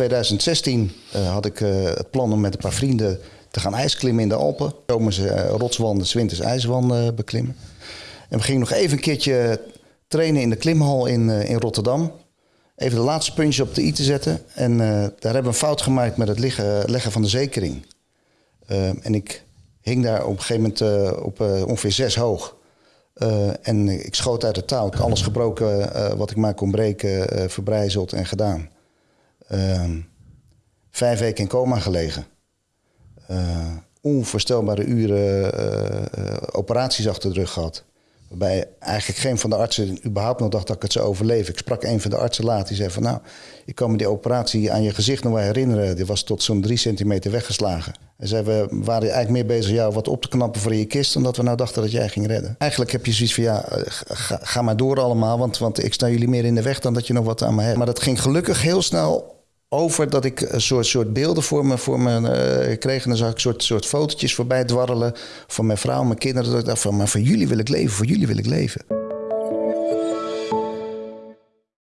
2016 uh, had ik uh, het plan om met een paar vrienden te gaan ijsklimmen in de Alpen. Zomers uh, rotswanden, winters ijswanden beklimmen. En we gingen nog even een keertje trainen in de klimhal in, in Rotterdam. Even de laatste puntje op de i te zetten. En daar hebben we een fout gemaakt met het liggen, leggen van de zekering. en ik hing daar op een gegeven moment op ongeveer zes hoog. En ik schoot uit de touw. Alles gebroken wat ik maar kon breken, verbrijzeld en gedaan. Ehm, vijf weken in coma gelegen. onvoorstelbare uren operaties achter de rug gehad. Waarbij eigenlijk geen van de artsen überhaupt nog dacht dat ik het zou overleven. Ik sprak een van de artsen laat. Die zei van nou, ik kan me die operatie aan je gezicht nog wel herinneren. Die was tot zo'n drie centimeter weggeslagen. Hij zei, we waren eigenlijk meer bezig jou wat op te knappen voor je kist... dan dat we nou dachten dat jij ging redden. Eigenlijk heb je zoiets van, ja, ga, ga maar door allemaal... Want, want ik sta jullie meer in de weg dan dat je nog wat aan me hebt. Maar dat ging gelukkig heel snel over dat ik een soort, soort beelden voor me, voor me uh, kreeg. En dan zag ik soort, soort fotootjes voorbij dwarrelen van mijn vrouw, mijn kinderen. Dat van, maar voor jullie wil ik leven, voor jullie wil ik leven.